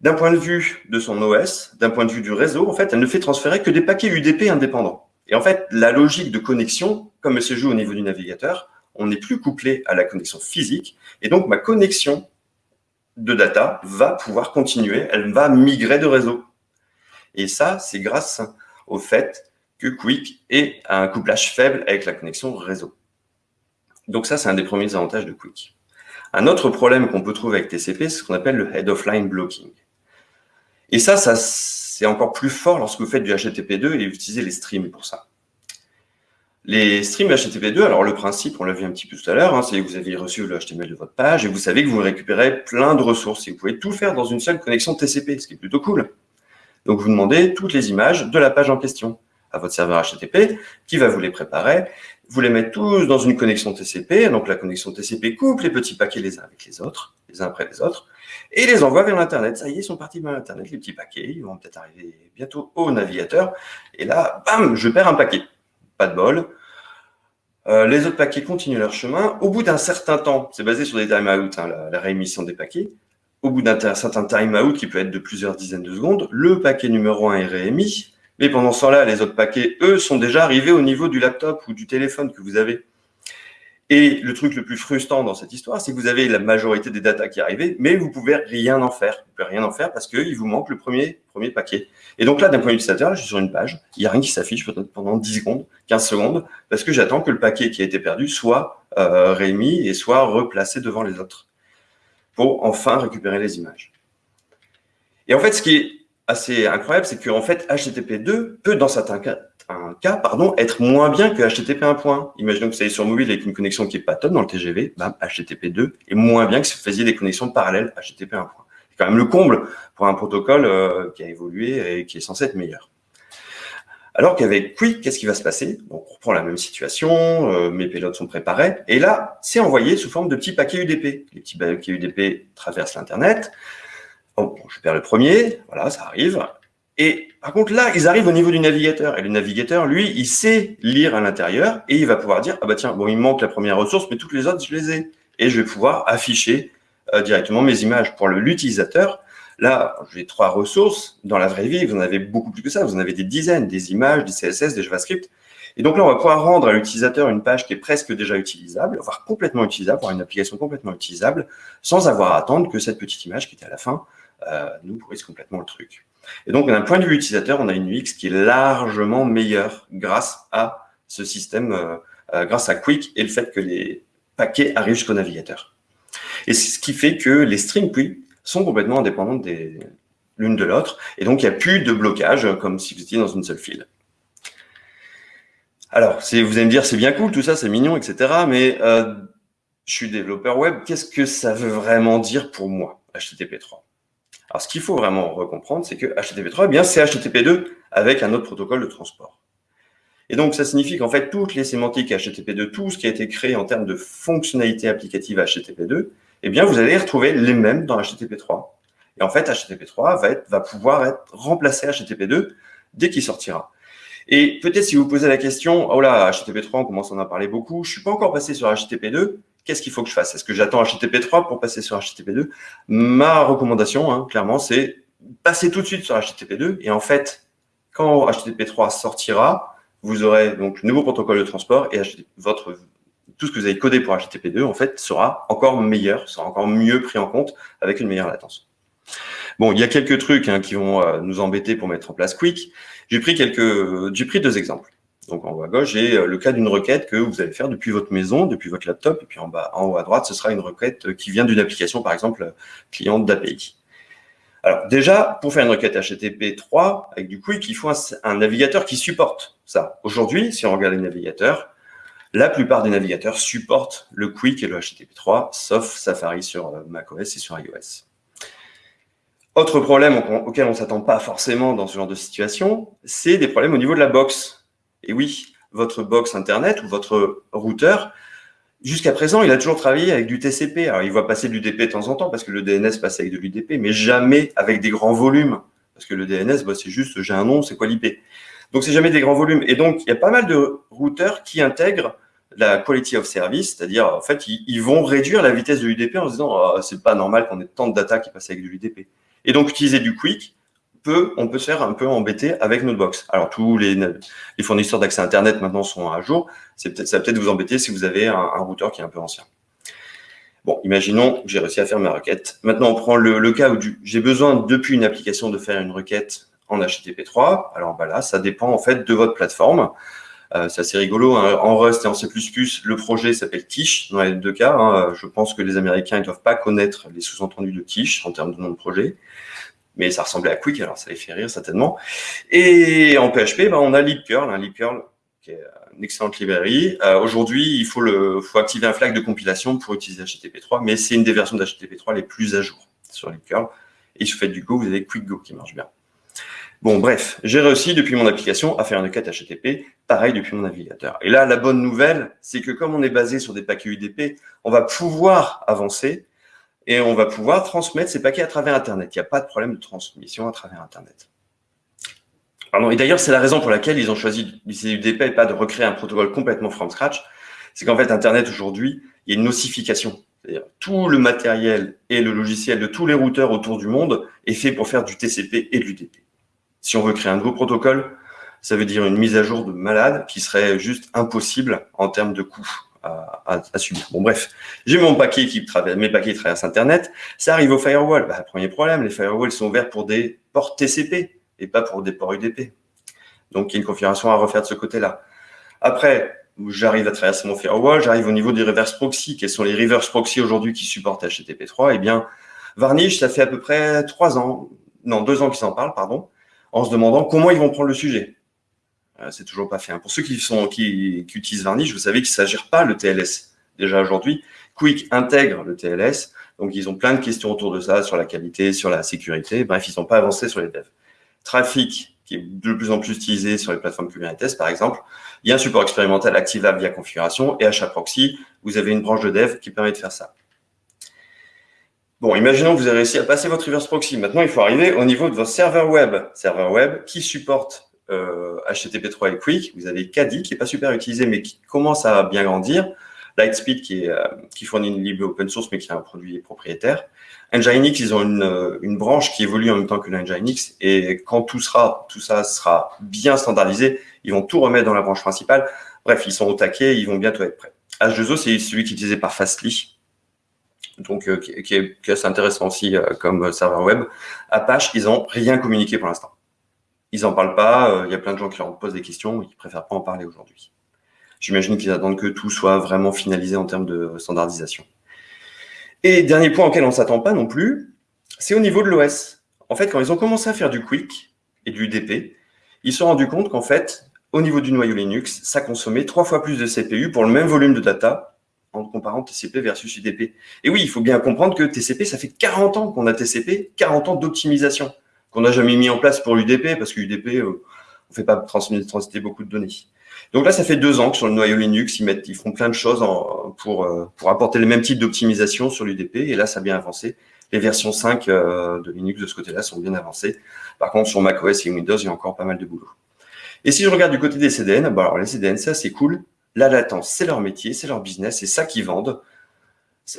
B: d'un point de vue de son OS, d'un point de vue du réseau, en fait, elle ne fait transférer que des paquets UDP indépendants. Et en fait, la logique de connexion, comme elle se joue au niveau du navigateur, on n'est plus couplé à la connexion physique. Et donc, ma connexion de data va pouvoir continuer, elle va migrer de réseau. Et ça, c'est grâce au fait que Quick ait un couplage faible avec la connexion réseau. Donc ça, c'est un des premiers avantages de Quick. Un autre problème qu'on peut trouver avec TCP, c'est ce qu'on appelle le head of line blocking. Et ça, ça c'est encore plus fort lorsque vous faites du HTTP2 et utilisez les streams pour ça. Les streams HTTP2, alors le principe, on l'a vu un petit peu tout à l'heure, hein, c'est que vous avez reçu le HTML de votre page et vous savez que vous récupérez plein de ressources et vous pouvez tout faire dans une seule connexion TCP, ce qui est plutôt cool. Donc, vous demandez toutes les images de la page en question à votre serveur HTTP qui va vous les préparer. Vous les mettez tous dans une connexion TCP. Donc, la connexion TCP coupe les petits paquets les uns avec les autres, les uns après les autres, et les envoie vers l'Internet. Ça y est, ils sont partis vers l'Internet, les petits paquets. Ils vont peut-être arriver bientôt au navigateur. Et là, bam, je perds un paquet. Pas de bol. Euh, les autres paquets continuent leur chemin. Au bout d'un certain temps, c'est basé sur des timeouts, hein, la réémission des paquets, au bout d'un certain timeout qui peut être de plusieurs dizaines de secondes, le paquet numéro 1 est réémis, mais pendant ce temps-là, les autres paquets, eux, sont déjà arrivés au niveau du laptop ou du téléphone que vous avez. Et le truc le plus frustrant dans cette histoire, c'est que vous avez la majorité des datas qui arrivent, mais vous pouvez rien en faire. Vous pouvez rien en faire parce qu'il vous manque le premier, premier paquet. Et donc là, d'un point de vue utilisateur, je suis sur une page, il n'y a rien qui s'affiche peut-être pendant 10 secondes, 15 secondes, parce que j'attends que le paquet qui a été perdu soit euh, réémis et soit replacé devant les autres pour enfin récupérer les images. Et en fait, ce qui est assez incroyable, c'est qu'en fait, HTTP2 peut, dans certains cas, pardon, être moins bien que HTTP 1. Imaginons que vous soyez sur mobile avec une connexion qui est pas top dans le TGV, HTTP2 est moins bien que si vous faisiez des connexions parallèles HTTP 1. C'est quand même le comble pour un protocole euh, qui a évolué et qui est censé être meilleur. Alors qu'avec Quick, qu'est-ce qui va se passer? On reprend la même situation, euh, mes payloads sont préparés, et là, c'est envoyé sous forme de petits paquets UDP. Les petits paquets UDP traversent l'Internet. Bon, je perds le premier, voilà, ça arrive. Et par contre, là, ils arrivent au niveau du navigateur. Et le navigateur, lui, il sait lire à l'intérieur et il va pouvoir dire, ah bah tiens, bon, il manque la première ressource, mais toutes les autres, je les ai. Et je vais pouvoir afficher euh, directement mes images pour l'utilisateur. Là, j'ai trois ressources. Dans la vraie vie, vous en avez beaucoup plus que ça. Vous en avez des dizaines, des images, des CSS, des JavaScript. Et donc là, on va pouvoir rendre à l'utilisateur une page qui est presque déjà utilisable, voire complètement utilisable, voire une application complètement utilisable, sans avoir à attendre que cette petite image qui était à la fin nous pourrisse complètement le truc. Et donc, d'un point de vue utilisateur, on a une UX qui est largement meilleure grâce à ce système, euh, euh, grâce à Quick et le fait que les paquets arrivent jusqu'au navigateur. Et c'est ce qui fait que les strings Quick sont complètement indépendantes l'une de l'autre. Et donc, il n'y a plus de blocage, comme si vous étiez dans une seule file. Alors, vous allez me dire, c'est bien cool, tout ça, c'est mignon, etc. Mais euh, je suis développeur web, qu'est-ce que ça veut vraiment dire pour moi, HTTP3 Alors, ce qu'il faut vraiment recomprendre, c'est que HTTP3, eh bien, c'est HTTP2 avec un autre protocole de transport. Et donc, ça signifie qu'en fait, toutes les sémantiques HTTP2, tout ce qui a été créé en termes de fonctionnalités applicatives HTTP2, eh bien, vous allez retrouver les mêmes dans HTTP3. Et en fait, HTTP3 va, être, va pouvoir être remplacé HTTP2 dès qu'il sortira. Et peut-être si vous posez la question, oh là, HTTP3, on commence à en parler beaucoup, je suis pas encore passé sur HTTP2, qu'est-ce qu'il faut que je fasse? Est-ce que j'attends HTTP3 pour passer sur HTTP2 Ma recommandation, hein, clairement, c'est passer tout de suite sur HTTP2. Et en fait, quand HTTP3 sortira, vous aurez donc nouveau protocole de transport et votre tout ce que vous avez codé pour HTTP2, en fait, sera encore meilleur, sera encore mieux pris en compte avec une meilleure latence. Bon, il y a quelques trucs hein, qui vont euh, nous embêter pour mettre en place Quick. J'ai pris quelques, j'ai pris deux exemples. Donc en haut à gauche, j'ai euh, le cas d'une requête que vous allez faire depuis votre maison, depuis votre laptop, et puis en bas, en haut à droite, ce sera une requête qui vient d'une application, par exemple, client d'API. Alors déjà, pour faire une requête HTTP 3 avec du Quick, il faut un, navigateur qui supporte ça. Aujourd'hui, si on regarde les navigateurs, la plupart des navigateurs supportent le Quick et le HTTP 3, sauf Safari sur euh, macOS et sur iOS. Autre problème auquel on ne s'attend pas forcément dans ce genre de situation, c'est des problèmes au niveau de la box. Et oui, votre box Internet ou votre routeur, jusqu'à présent, il a toujours travaillé avec du TCP. Alors, il va passer de l'UDP de temps en temps parce que le DNS passe avec de l'UDP, mais jamais avec des grands volumes. Parce que le DNS, bah, c'est juste, j'ai un nom, c'est quoi l'IP Donc, c'est jamais des grands volumes. Et donc, il y a pas mal de routeurs qui intègrent la quality of service, c'est-à-dire, en fait, ils, vont réduire la vitesse de l'UDP en se disant, oh, c'est pas normal qu'on ait tant de data qui passe avec de l'UDP. Et donc, utiliser du quick, on peut se faire un peu embêter avec notre box. Alors, tous les, fournisseurs d'accès Internet maintenant sont à jour. Ça va peut-être vous embêter si vous avez un, routeur qui est un peu ancien. Bon, imaginons que j'ai réussi à faire ma requête. Maintenant, on prend le, cas où j'ai besoin, depuis une application, de faire une requête en HTTP3. Alors, bah là, ça dépend en fait de votre plateforme. Euh, c'est assez rigolo. Hein. En Rust et en C++, le projet s'appelle Quiche dans les deux cas. Hein. Je pense que les Américains ne doivent pas connaître les sous-entendus de Quiche en termes de nom de projet mais ça ressemblait à Quick, alors ça les fait rire certainement. Et en PHP, ben, on a libcurl, hein, libcurl qui est une excellente librairie. Euh, aujourd'hui, il faut, le, activer un flag de compilation pour utiliser HTTP3, mais c'est une des versions d'HTTP3 les plus à jour sur libcurl. Et si vous faites du Go, vous avez QuickGo qui marche bien. Bon, bref, j'ai réussi depuis mon application à faire une requête HTTP, pareil depuis mon navigateur. Et là, la bonne nouvelle, c'est que comme on est basé sur des paquets UDP, on va pouvoir avancer et on va pouvoir transmettre ces paquets à travers Internet. Il n'y a pas de problème de transmission à travers Internet. Et d'ailleurs, c'est la raison pour laquelle ils ont choisi d'utiliser UDP et pas de recréer un protocole complètement from scratch. C'est qu'en fait, Internet, aujourd'hui, il y a une nosification. C'est-à-dire tout le matériel et le logiciel de tous les routeurs autour du monde est fait pour faire du TCP et de l'UDP. Si on veut créer un nouveau protocole, ça veut dire une mise à jour de malade qui serait juste impossible en termes de coûts à, subir. Bon, bref, j'ai mon paquet qui traverse, mes paquets traversent Internet, ça arrive au firewall. Bah, premier problème, les firewalls sont ouverts pour des ports TCP et pas pour des ports UDP. Donc, il y a une configuration à refaire de ce côté-là. Après, j'arrive à traverser mon firewall, j'arrive au niveau des reverse proxy. Quels sont les reverse proxy aujourd'hui qui supportent HTTP3 Eh bien, Varnish, ça fait à peu près trois ans, non, deux ans qu'ils en parlent, pardon, en se demandant comment ils vont prendre le sujet. Euh, c'est toujours pas fait. Hein. Pour ceux qui, utilisent Varnish, vous savez qu'il ne s'agit pas le TLS. Déjà aujourd'hui, Quick intègre le TLS, donc ils ont plein de questions autour de ça, sur la qualité, sur la sécurité. Bref, ils n'ont pas avancé sur les devs. Trafic, qui est de plus en plus utilisé sur les plateformes Kubernetes, par exemple. Il y a un support expérimental activable via configuration, et HAProxy, vous avez une branche de dev qui permet de faire ça. Bon, imaginons que vous avez réussi à passer votre reverse proxy. Maintenant, il faut arriver au niveau de votre serveur web. Serveur web qui supporte HTTP3 euh, et Quick, vous avez Kadi qui n'est pas super utilisé mais qui commence à bien grandir, Lightspeed qui, est, euh, qui fournit une libre open source mais qui est un produit propriétaire. Nginx, ils ont une, euh, une branche qui évolue en même temps que Nginx et quand tout, sera, tout ça sera bien standardisé, ils vont tout remettre dans la branche principale. Bref, ils sont au taquet, ils vont bientôt être prêts. H2O, c'est celui qui est utilisé par Fastly, donc qui, est, qui, est, assez intéressant aussi comme serveur web. Apache, ils n'ont rien communiqué pour l'instant. Ils n'en parlent pas, euh, il y a plein de gens qui leur posent des questions, ils préfèrent pas en parler aujourd'hui. J'imagine qu'ils attendent que tout soit vraiment finalisé en termes de standardisation. Et dernier point auquel on ne s'attend pas non plus, c'est au niveau de l'OS. En fait, quand ils ont commencé à faire du Quick et du DP, ils se sont rendus compte qu'en fait, au niveau du noyau Linux, ça consommait trois fois plus de CPU pour le même volume de data en comparant TCP versus UDP. Et oui, il faut bien comprendre que TCP, ça fait 40 ans qu'on a TCP, 40 ans d'optimisation qu'on n'a jamais mis en place pour l'UDP, parce que l'UDP, euh, on ne fait pas transiter beaucoup de données. Donc là, ça fait deux ans que sur le noyau Linux, ils, mettent, ils font plein de choses pour, euh, pour apporter le même type d'optimisation sur l'UDP, et là, ça a bien avancé. Les versions 5 euh, de Linux de ce côté-là sont bien avancées. Par contre, sur macOS et Windows, il y a encore pas mal de boulot. Et si je regarde du côté des CDN, bah alors les CDN, ça c'est cool. La latence, c'est leur métier, c'est leur business, c'est ça qu'ils vendent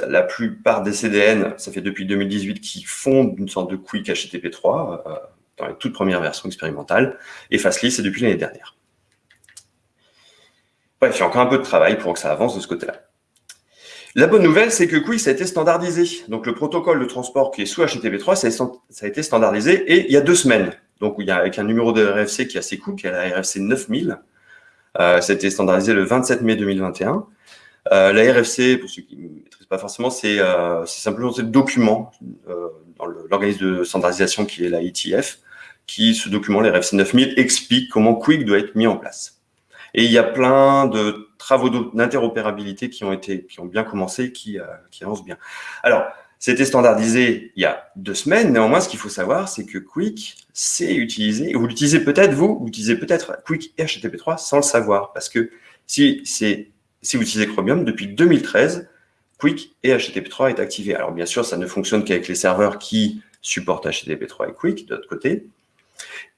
B: la plupart des CDN, ça fait depuis 2018 qu'ils font une sorte de quick HTTP3 euh, dans les toutes premières versions expérimentales. Et Fastly, c'est depuis l'année dernière. bref, il y a encore un peu de travail pour que ça avance de ce côté-là. La bonne nouvelle, c'est que Quick, ça a été standardisé. Donc, le protocole de transport qui est sous HTTP3, ça a été standardisé et il y a deux semaines. Donc, il y a avec un numéro de RFC qui est assez cool, qui est la RFC 9000. Euh, ça a été standardisé le 27 mai 2021. Euh, la RFC, pour ceux qui ne maîtrisent pas forcément, c'est euh, simplement ce document euh, dans l'organisme de standardisation qui est la ETF, qui, ce document, la RFC 9000, explique comment Quick doit être mis en place. Et il y a plein de travaux d'interopérabilité qui ont été, qui ont bien commencé, qui, euh, qui avancent bien. Alors, c'était standardisé il y a deux semaines. Néanmoins, ce qu'il faut savoir, c'est que Quick c'est utilisé, vous l'utilisez peut-être vous, vous utilisez peut-être Quick et HTTP3 sans le savoir. Parce que si, si vous utilisez Chromium, depuis 2013, Quick et HTTP3 est activé. Alors bien sûr, ça ne fonctionne qu'avec les serveurs qui supportent HTTP3 et Quick de l'autre côté.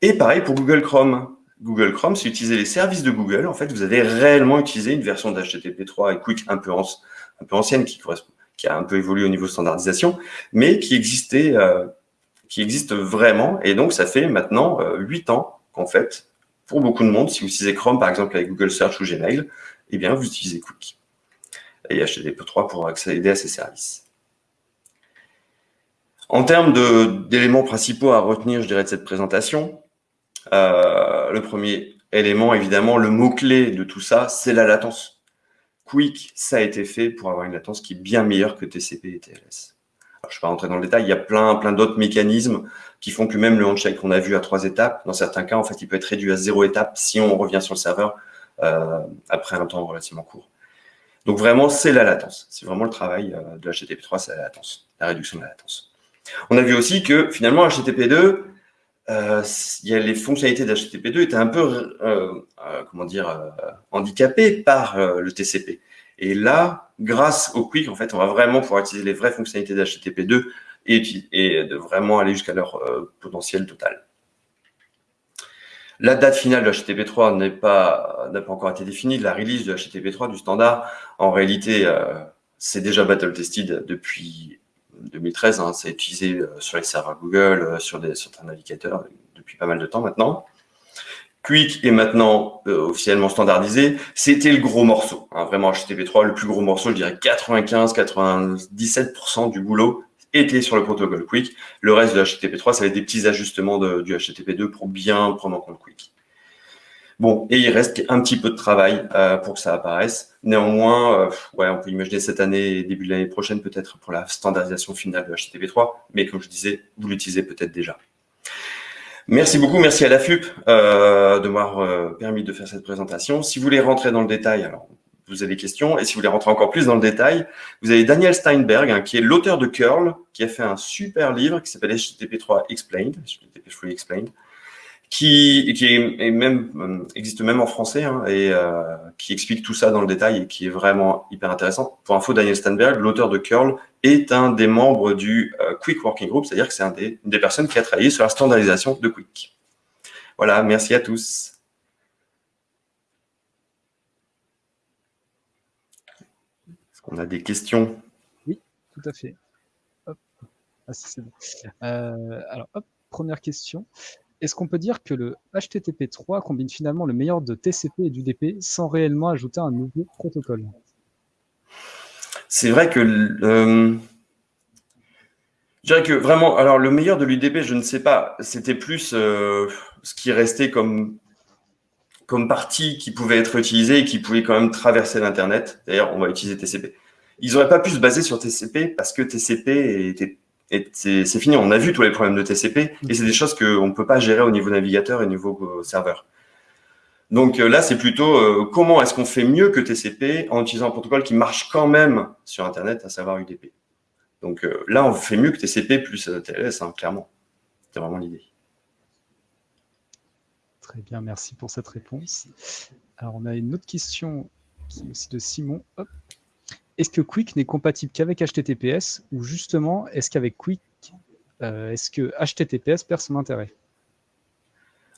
B: Et pareil pour Google Chrome. Google Chrome, si vous utilisez les services de Google, en fait, vous avez réellement utilisé une version d'HTTP3 et Quick un peu, ancienne qui a un peu évolué au niveau standardisation, mais qui existait, euh, qui existe vraiment. Et donc, ça fait maintenant euh, huit ans qu'en fait, pour beaucoup de monde, si vous utilisez Chrome, par exemple, avec Google Search ou Gmail, eh bien, vous utilisez Quick et HTTP3 pour accéder à ces services. En termes d'éléments principaux à retenir, je dirais, de cette présentation, euh, le premier élément, évidemment, le mot-clé de tout ça, c'est la latence. Quick, ça a été fait pour avoir une latence qui est bien meilleure que TCP et TLS. Alors, je ne vais pas rentrer dans le détail, il y a plein, plein d'autres mécanismes qui font que même le handshake qu'on a vu à trois étapes, dans certains cas, en fait, il peut être réduit à zéro étape si on revient sur le serveur après un temps relativement court. Donc vraiment, c'est la latence. C'est vraiment le travail euh, de HTTP3, c'est la latence, la réduction de la latence. On a vu aussi que finalement, HTTP2, euh, y a les fonctionnalités d'HTTP2 étaient un peu, euh, euh, comment dire, handicapées par le TCP. Et là, grâce au Quick, en fait, on va vraiment pouvoir utiliser les vraies fonctionnalités d'HTTP2 et, et, de vraiment aller jusqu'à leur potentiel total. La date finale de HTTP3 n'a pas, pas encore été définie. La release de HTTP3 du standard, en réalité, c'est déjà battle tested depuis 2013, hein, c'est utilisé euh, sur les serveurs Google, euh, sur des, certains navigateurs depuis pas mal de temps maintenant. Quick est maintenant euh, officiellement standardisé. C'était le gros morceau, hein, vraiment HTTP3, le plus gros morceau, je dirais 95-97% du boulot était sur le protocole Quick. Le reste de HTTP3, ça va être des petits ajustements du HTTP2 pour bien prendre en compte Quick. Bon, et il reste un petit peu de travail euh, pour que ça apparaisse. Néanmoins, euh, ouais, on peut imaginer cette année, début de l'année prochaine peut-être pour la standardisation finale de HTTP3, mais comme je disais, vous l'utilisez peut-être déjà. Merci beaucoup, merci à la FUP euh, de m'avoir euh, permis de faire cette présentation. Si vous voulez rentrer dans le détail, alors vous avez des questions, et si vous voulez rentrer encore plus dans le détail, vous avez Daniel Steinberg, hein, qui est l'auteur de Curl, qui a fait un super livre qui s'appelle HTTP3 Explained, HTTP3 Explained, qui, qui est, même, euh, existe même en français hein, et euh, qui explique tout ça dans le détail et qui est vraiment hyper intéressant. Pour info, Daniel Stanberg, l'auteur de Curl, est un des membres du euh, Quick Working Group, c'est-à-dire que c'est un des, une des personnes qui a travaillé sur la standardisation de Quick. Voilà, merci à tous. Qu'on a des questions
A: Oui, tout à fait. Hop. Ah, bon. Euh, alors, hop, première question est-ce qu'on peut dire que le HTTP3 combine finalement le meilleur de TCP et d'UDP sans réellement ajouter un nouveau protocole?
B: C'est vrai que... Euh, je dirais que vraiment, alors le meilleur de l'UDP, je ne sais pas, c'était plus euh, ce qui restait comme, comme partie qui pouvait être utilisée et qui pouvait quand même traverser l'Internet. D'ailleurs, on va utiliser TCP. Ils n'auraient pas pu se baser sur TCP parce que TCP était c'est fini. On a vu tous les problèmes de TCP et c'est des choses qu'on ne peut pas gérer au niveau navigateur et au niveau euh, serveur. Donc euh, là, c'est plutôt euh, comment est-ce qu'on fait mieux que TCP en utilisant un protocole qui marche quand même sur Internet, à savoir UDP. Donc là, on fait mieux que TCP plus TLS, hein, clairement. C'est vraiment l'idée.
A: Très bien, merci pour cette réponse. Alors, on a une autre question qui est aussi de Simon. Hop est-ce que Quick n'est compatible qu'avec HTTPS ou justement, est-ce qu'avec Quick, euh, est-ce que HTTPS perd son intérêt?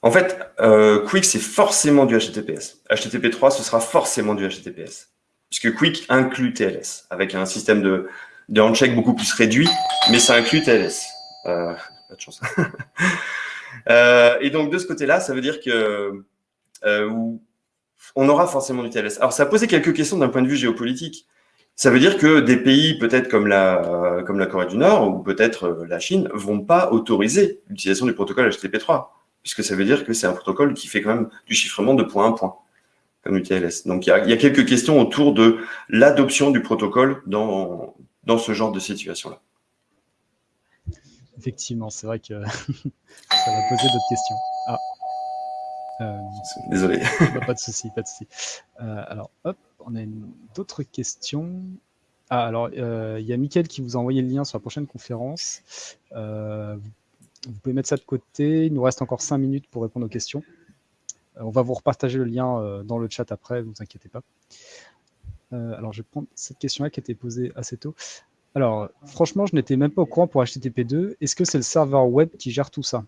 B: En fait, euh, Quick, c'est forcément du HTTPS. HTTP3, ce sera forcément du HTTPS. Puisque Quick inclut TLS, avec un système de, de beaucoup plus réduit, mais ça inclut TLS. Euh, pas de chance. et donc, de ce côté-là, ça veut dire que on aura forcément du TLS. Alors, ça a posé quelques questions d'un point de vue géopolitique. Ça veut dire que des pays, peut-être comme la, comme la Corée du Nord ou peut-être euh, la Chine, vont pas autoriser l'utilisation du protocole HTTP3, puisque ça veut dire que c'est un protocole qui fait quand même du chiffrement de point à point, comme du TLS. Donc, il y a, il y a quelques questions autour de l'adoption du protocole dans, dans ce genre de situation-là.
A: Effectivement, c'est vrai que ça va poser d'autres questions. Ah.
B: Euh, Désolé.
A: pas de souci, pas de souci. Euh, alors, hop, on a d'autres questions. Ah, alors, euh, il y a Mickaël qui vous a envoyé le lien sur la prochaine conférence. vous pouvez mettre ça de côté. Il nous reste encore 5 minutes pour répondre aux questions. on va vous repartager le lien dans le chat après, ne vous inquiétez pas. alors, je vais prendre cette question-là qui a été posée assez tôt. Alors, franchement, je n'étais même pas au courant pour HTTP2. Est-ce que c'est le serveur web qui gère tout ça?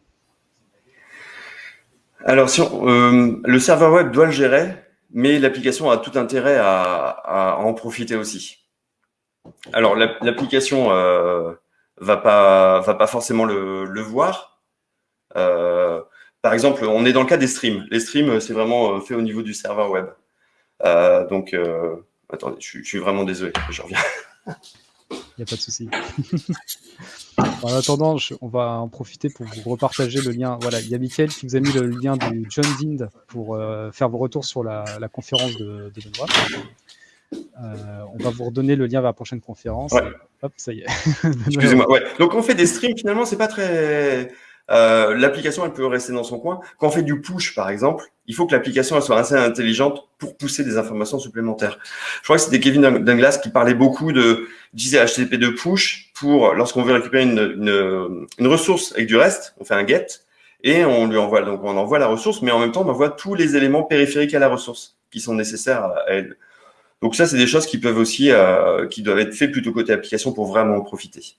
B: Alors, euh, le serveur web doit le gérer, mais l'application a tout intérêt à, en profiter aussi. Alors, l'application euh, va pas va pas forcément le, voir. Euh, par exemple, on est dans le cas des streams. Les streams, c'est vraiment fait au niveau du serveur web. donc, attendez, je, je, suis vraiment désolé, je reviens.
A: Il n'y a pas de souci. en attendant, on va en profiter pour vous repartager le lien. Voilà, il y a Mickaël qui vous a mis le lien du John Dind pour euh, faire vos retours sur la, conférence de, de Benoît. Euh, on va vous redonner le lien vers la prochaine conférence. Hop, ça y est.
B: Excusez-moi. Ouais. Donc on fait des streams, finalement, c'est pas très euh, l'application, elle peut rester dans son coin. Quand on fait du push, par exemple, il faut que l'application soit assez intelligente pour pousser des informations supplémentaires. Je crois que c'était Kevin Douglas qui parlait beaucoup de disait HTTP de push pour lorsqu'on veut récupérer une, une, ressource avec du reste, on fait un get et on lui envoie donc on envoie la ressource, mais en même temps on envoie tous les éléments périphériques à la ressource qui sont nécessaires à elle. Donc ça, c'est des choses qui peuvent aussi, euh, qui doivent être faites plutôt côté application pour vraiment en profiter.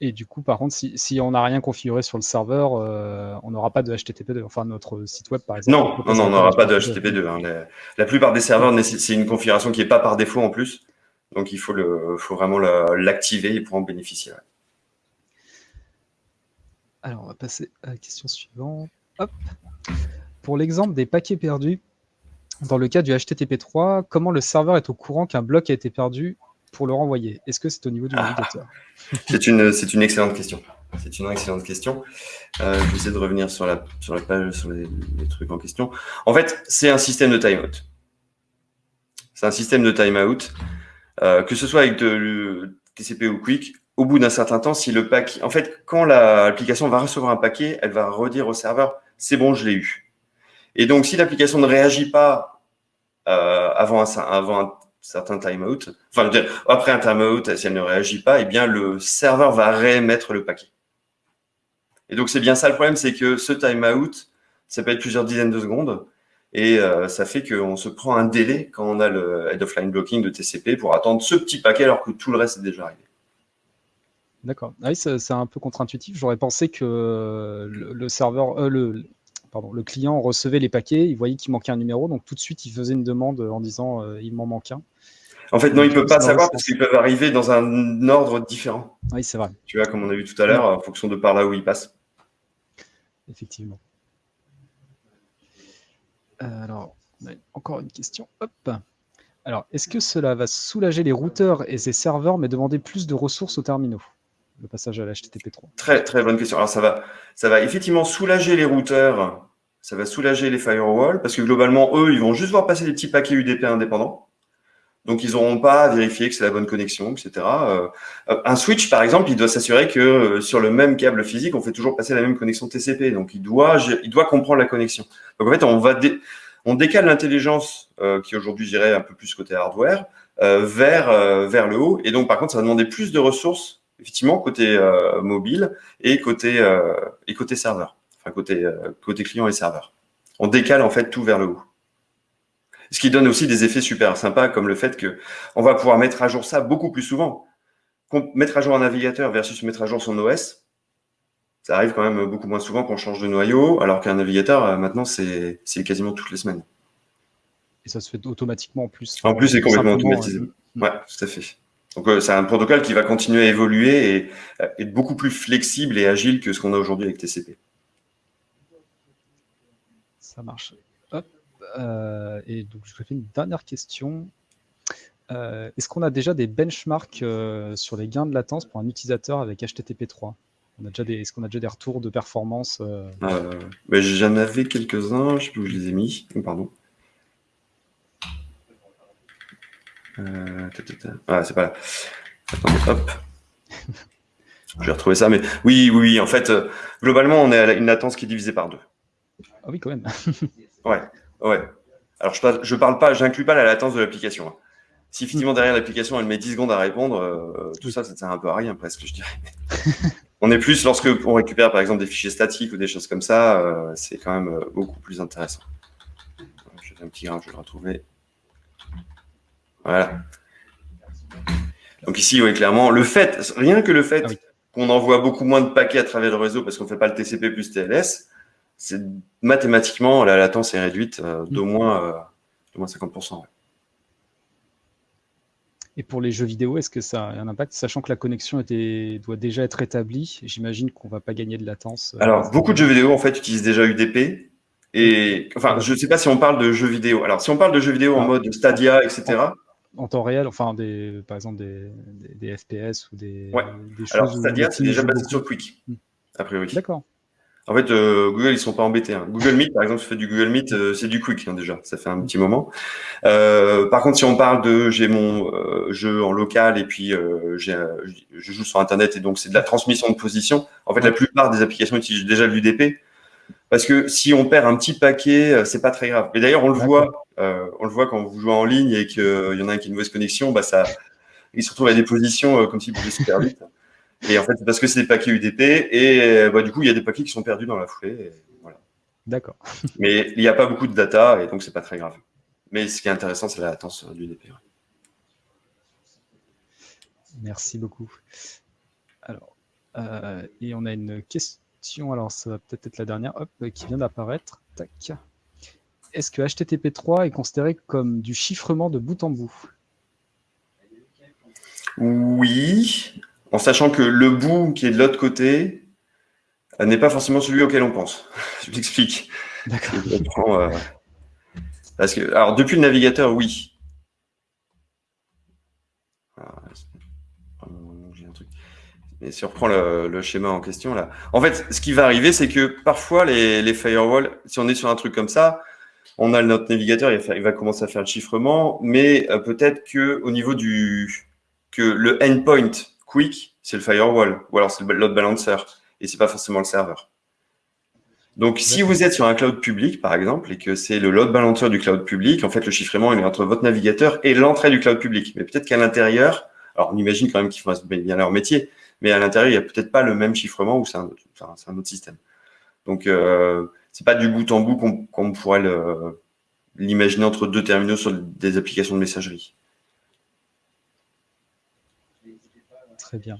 A: Et du coup, par contre, si, on n'a rien configuré sur le serveur, euh, on n'aura pas de HTTP2. Enfin, notre site web, par exemple.
B: Non, non, non, on n'aura pas de HTTP2. Hein. La, plupart des serveurs, c'est une configuration qui n'est pas par défaut en plus. Donc, il faut, le, faut vraiment l'activer pour en bénéficier.
A: Alors, on va passer à la question suivante. Hop. Pour l'exemple des paquets perdus, dans le cas du HTTP3, comment le serveur est au courant qu'un bloc a été perdu pour le renvoyer Est-ce que c'est au niveau du ah. navigateur?
B: C'est une, excellente question. C'est une excellente question. Euh, je vais essayer de revenir sur la, sur la page, sur les, trucs en question. En fait, c'est un système de timeout. C'est un système de timeout, euh, que ce soit avec de, TCP ou Quick. Au bout d'un certain temps, si le paquet, en fait, quand l'application va recevoir un paquet, elle va redire au serveur, c'est bon, je l'ai eu. Et donc, si l'application ne réagit pas euh, avant, un, avant un certains timeout, enfin, après un timeout, si elle ne réagit pas, eh bien, le serveur va réémettre le paquet. Et donc, c'est bien ça le problème, c'est que ce timeout, ça peut être plusieurs dizaines de secondes, et euh, ça fait qu'on se prend un délai quand on a le head of line blocking de TCP pour attendre ce petit paquet alors que tout le reste est déjà arrivé.
A: D'accord. Ah oui, c'est un peu contre-intuitif. J'aurais pensé que le, serveur, euh, pardon, le client recevait les paquets, il voyait qu'il manquait un numéro, donc tout de suite il faisait une demande en disant euh, il m'en manque un.
B: En fait, non, il ne peut pas savoir parce qu'ils peuvent arriver dans un ordre différent.
A: Oui, c'est vrai.
B: Tu vois, comme on a vu tout à l'heure, en fonction de par là où il passe.
A: Effectivement. Euh, alors, encore une question. Hop. Alors, est-ce que cela va soulager les routeurs et les serveurs, mais demander plus de ressources aux terminaux? Le passage à l'HTTP3.
B: Très, très bonne question. Alors, ça va, ça va effectivement soulager les routeurs, ça va soulager les firewalls, parce que globalement, eux, ils vont juste voir passer des petits paquets UDP indépendants. Donc, ils n'auront pas à vérifier que c'est la bonne connexion, etc. Euh, un switch, par exemple, il doit s'assurer que euh, sur le même câble physique, on fait toujours passer la même connexion TCP. Donc, il doit, il doit comprendre la connexion. Donc, en fait, on va on décale l'intelligence euh, qui aujourd'hui, je un peu plus côté hardware, vers, vers le haut. Et donc, par contre, ça va demander plus de ressources, effectivement, côté mobile et côté, et côté serveur, enfin côté, côté client et serveur. On décale en fait tout vers le haut. Ce qui donne aussi des effets super sympas, comme le fait que on va pouvoir mettre à jour ça beaucoup plus souvent. Mettre à jour un navigateur versus mettre à jour son OS, ça arrive quand même beaucoup moins souvent qu'on change de noyau, alors qu'un navigateur, euh, maintenant, c'est quasiment toutes les semaines.
A: Et ça se fait automatiquement en plus.
B: En plus, c'est complètement automatisé. Euh, ouais, tout à fait. Donc, euh, c'est un protocole qui va continuer à évoluer et être beaucoup plus flexible et agile que ce qu'on a aujourd'hui avec TCP.
A: Ça marche. Hop. Euh, et donc, je vais faire une dernière question. Euh, est-ce qu'on a déjà des benchmarks euh, sur les gains de latence pour un utilisateur avec HTTP3 Est-ce qu'on a déjà des retours de performance
B: ben, J'en avais quelques-uns, je ne sais plus où je les ai mis. Pardon. Ah, c'est pas là. Attendez, hop. je vais retrouver ça, mais oui, oui, oui. En fait, globalement, on est à une latence qui est divisée par deux.
A: Ah oui, quand même.
B: ouais, ouais. Alors, je parle, je parle pas, j'inclus pas la latence de l'application. Hein. Si effectivement derrière l'application elle met 10 secondes à répondre, euh, tout ça, ça ne sert un peu à rien presque, je dirais. on est plus lorsque on récupère par exemple des fichiers statiques ou des choses comme ça, euh, c'est quand même euh, beaucoup plus intéressant. Je fais un petit grain, je vais le retrouver. Voilà. Donc ici, oui, clairement, le fait, rien que le fait ah qu'on envoie beaucoup moins de paquets à travers le réseau parce qu'on ne fait pas le TCP plus TLS, c'est mathématiquement, la latence est réduite d'au mm. moins, moins 50%.
A: Et pour les jeux vidéo, est-ce que ça a un impact, sachant que la connexion était, doit déjà être établie J'imagine qu'on ne va pas gagner de latence.
B: Euh, Alors, beaucoup de jeux vidéo, en fait, utilisent déjà UDP. Et enfin, je ne sais pas si on parle de jeux vidéo. Alors, si on parle de jeux vidéo en ah. mode Stadia, etc.
A: En, temps réel, enfin, des, par exemple, des, des, FPS ou des,
B: ouais. choses. Alors, Stadia, c'est déjà basé sur Quick, hmm. a priori.
A: D'accord.
B: En fait, euh, Google, ils sont pas embêtés. Hein. Google Meet, par exemple, je fais du Google Meet, euh, c'est du quick hein, déjà, ça fait un petit moment. Euh, par contre, si on parle de, j'ai mon jeu en local et puis je joue sur Internet et donc c'est de la transmission de position. En fait, la plupart des applications utilisent déjà l'UDP parce que si on perd un petit paquet, c'est pas très grave. Mais d'ailleurs, on le voit, on le voit quand vous jouez en ligne et qu'il y en a un qui a une mauvaise connexion, bah ça, il se retrouve à des positions comme s'il bougeait super vite. Et en fait, c'est parce que c'est des paquets UDP et bah, du coup, il y a des paquets qui sont perdus dans la foulée. Voilà.
A: D'accord.
B: Mais il n'y a pas beaucoup de data et donc c'est pas très grave. Mais ce qui est intéressant, c'est la latence du UDP.
A: Merci beaucoup. Alors, euh, et on a une question, alors ça va peut-être être la dernière, hop, qui vient d'apparaître. Tac. Est-ce que HTTP3 est considéré comme du chiffrement de bout en bout?
B: Oui, en sachant que le bout qui est de l'autre côté euh, n'est pas forcément celui auquel on pense. Je m'explique. D'accord. Euh, alors, depuis le navigateur, oui. Ah, Mais si on reprend le, schéma en question, là. En fait, ce qui va arriver, c'est que parfois, les, les firewalls, si on est sur un truc comme ça, on a notre navigateur, il va, commencer à faire le chiffrement, mais euh, peut-être que au niveau du que le endpoint Quick, c'est le firewall, ou alors c'est le load balancer, et c'est pas forcément le serveur. Donc, si vous êtes sur un cloud public, par exemple, et que c'est le load balancer du cloud public, en fait, le chiffrement, il est entre votre navigateur et l'entrée du cloud public. Mais peut-être qu'à l'intérieur, alors on imagine quand même qu'ils font bien leur métier, mais à l'intérieur, il n'y a peut-être pas le même chiffrement ou c'est un, autre système. Donc, euh, c'est pas du bout en bout qu'on pourrait l'imaginer entre deux terminaux sur des applications de messagerie.
A: Très bien.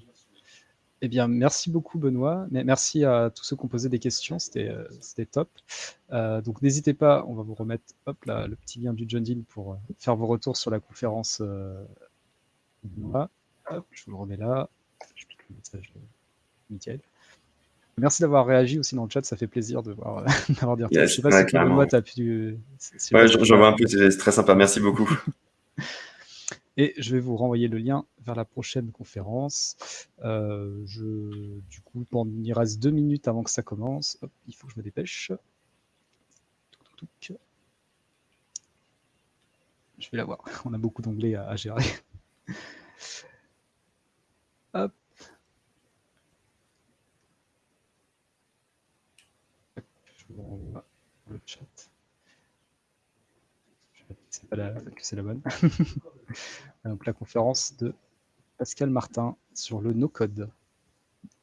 A: Eh bien, merci beaucoup, Benoît. Merci à tous ceux qui ont posé des questions. C'était euh, top. Euh, donc, n'hésitez pas, on va vous remettre hop, le petit lien du John Dean pour euh, faire vos retours sur la conférence. Je vous le remets là. Je pique le message de Merci d'avoir réagi aussi dans le chat, ça fait plaisir de voir d'avoir dire.
B: je sais pas si Benoît as pu. Ouais, je, vois un peu, c'est très sympa. Merci beaucoup.
A: Et je vais vous renvoyer le lien vers la prochaine conférence. Euh, je, du coup, il reste deux minutes avant que ça commence. il faut que je me dépêche. Je vais la voir. On a beaucoup d'onglets à, gérer. Hop. je vous renvoie le chat. Je sais pas la, que c'est la bonne. Donc la conférence de Pascal Martin sur le no-code.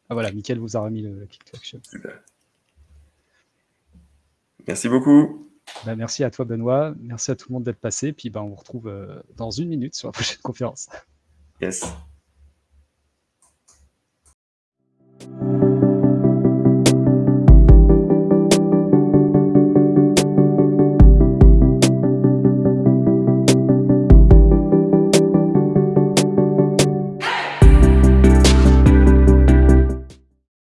A: Ah voilà, Mickaël vous a remis le, le click action.
B: Merci beaucoup.
A: Bah, merci à toi Benoît, merci à tout le monde d'être passé, puis bah, on vous retrouve euh, dans une minute sur la prochaine conférence.
B: Yes.